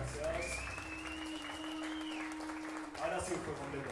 Gracias. Ahora sí fue completo.